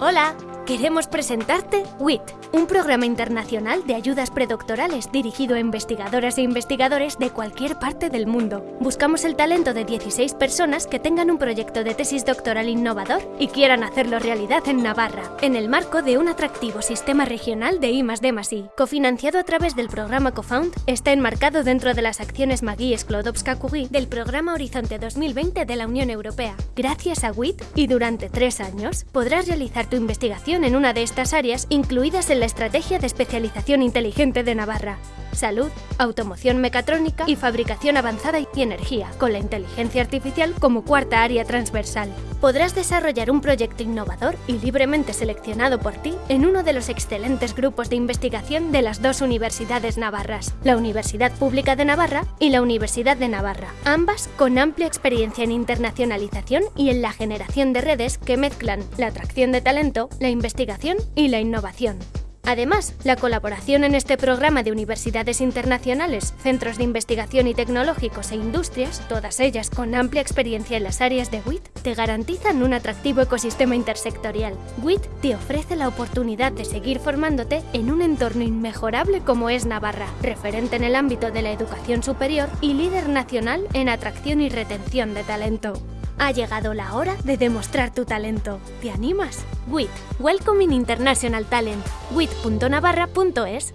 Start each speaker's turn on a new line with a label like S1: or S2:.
S1: Hola, queremos presentarte WIT, un programa internacional de ayudas predoctorales dirigido a investigadoras e investigadores de cualquier parte del mundo. Buscamos el talento de 16 personas que tengan un proyecto de tesis doctoral innovador y quieran hacerlo realidad en Navarra, en el marco de un atractivo sistema regional de I+D+I. Cofinanciado a través del programa CoFound, está enmarcado dentro de las acciones Magui Sklodowska Curie del programa Horizonte 2020 de la Unión Europea. Gracias a WIT y durante tres años podrás realizar tu investigación en una de estas áreas incluidas en la Estrategia de Especialización Inteligente de Navarra. Salud, automoción mecatrónica y fabricación avanzada y energía, con la inteligencia artificial como cuarta área transversal. Podrás desarrollar un proyecto innovador y libremente seleccionado por ti en uno de los excelentes grupos de investigación de las dos universidades navarras, la Universidad Pública de Navarra y la Universidad de Navarra, ambas con amplia experiencia en internacionalización y en la generación de redes que mezclan la atracción de talento, la investigación y la innovación. Además, la colaboración en este programa de universidades internacionales, centros de investigación y tecnológicos e industrias, todas ellas con amplia experiencia en las áreas de WIT, te garantizan un atractivo ecosistema intersectorial. WIT te ofrece la oportunidad de seguir formándote en un entorno inmejorable como es Navarra, referente en el ámbito de la educación superior y líder nacional en atracción y retención de talento. Ha llegado la hora de demostrar tu talento. ¿Te animas? WIT, Welcoming International Talent. wit.navarra.es